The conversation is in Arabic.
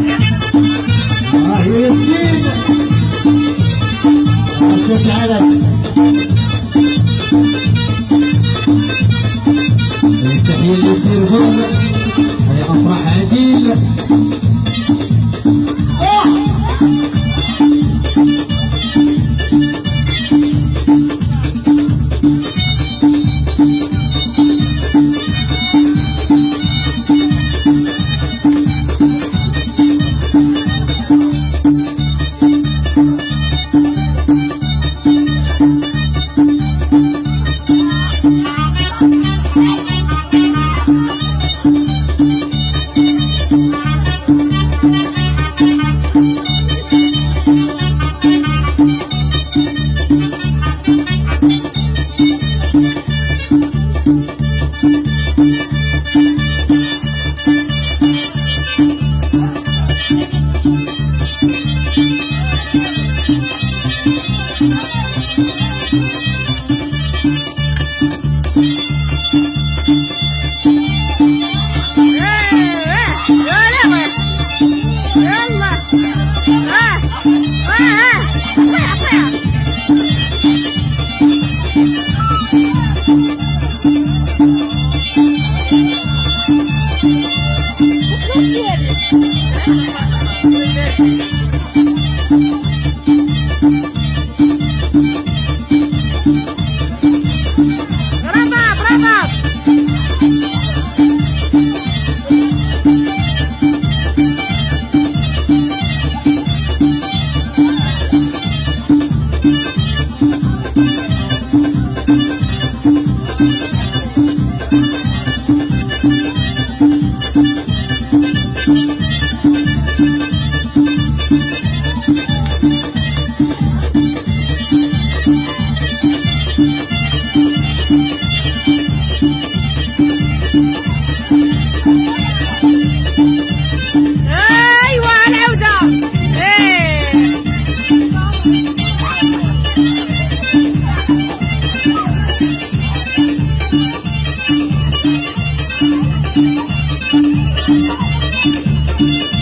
يا ياسين تحية لياسين هون هاي أفراح عديل ハハハハ!